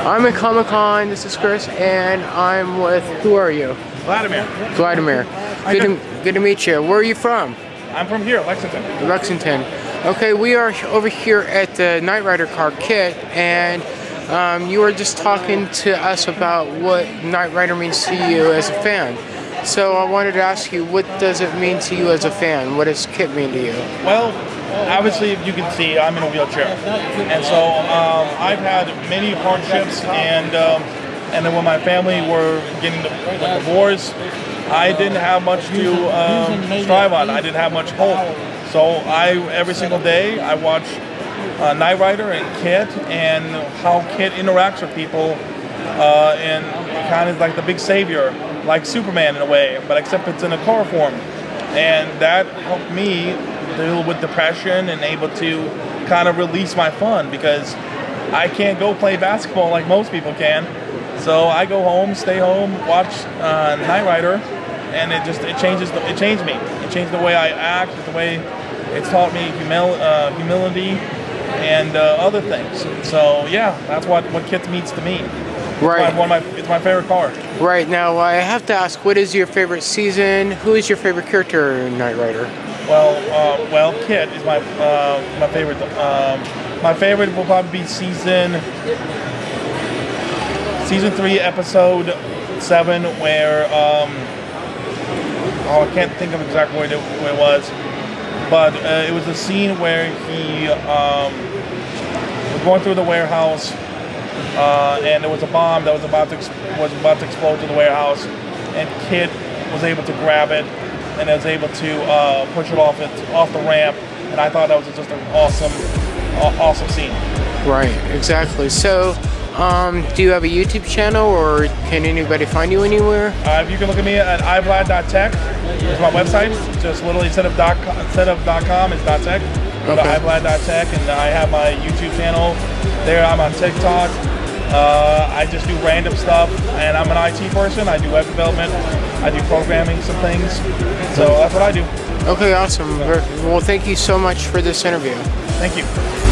I'm at Comic Con. This is Chris, and I'm with. Who are you? Vladimir. Vladimir. Good to, good to meet you. Where are you from? I'm from here, Lexington. Lexington. Okay, we are over here at the Knight Rider car KITT, and um, you were just talking to us about what Knight Rider means to you as a fan. So I wanted to ask you, what does it mean to you as a fan? What does KITT mean to you? Well, obviously, if you can see I'm in a wheelchair, and so um, I've had many hardships, and um, and then when my family were getting the divorce, I didn't have much to um, strive on. I didn't have much hope. So I every single day I watch uh, Knight Rider and KITT and how KITT interacts with people, uh, and kind of like the big savior, like Superman in a way, but except it's in a car form, and that helped me deal with depression and able to kind of release my fun because I can't go play basketball like most people can. So I go home, stay home, watch uh, Knight Rider, and it just it changes the, it changed me. It changed the way I act, the way it's taught me humil- uh, humility and uh, other things. So yeah, that's what what KITT means to me. Right. It's my, one of my, it's my favorite car. Right now, I have to ask, what is your favorite season? Who is your favorite character in Knight Rider? Well, uh, well, KITT is my uh, my favorite. Um, my favorite will probably be season season three, episode seven, where um, oh, I can't think of exactly where it, where it was, but uh, it was a scene where he um, was going through the warehouse, uh, and there was a bomb that was about to was about to explode in the warehouse, and KITT was able to grab it and was able to uh, push it off it off the ramp, and I thought that was just an awesome, aw- awesome scene. Right, exactly. So, um, do you have a YouTube channel, or can anybody find you anywhere? Uh, if you can look at me at ivlad.tech, it's my website. Just literally instead of dot com, instead of dot com, it's dot tech. Go to ivlad.tech, and I have my YouTube channel. There, I'm on TikTok. Uh, I just do random stuff, and I'm an IT person. I do web development. I do programming, some things. So that's what I do. Okay, awesome. Well, thank you so much for this interview. Thank you.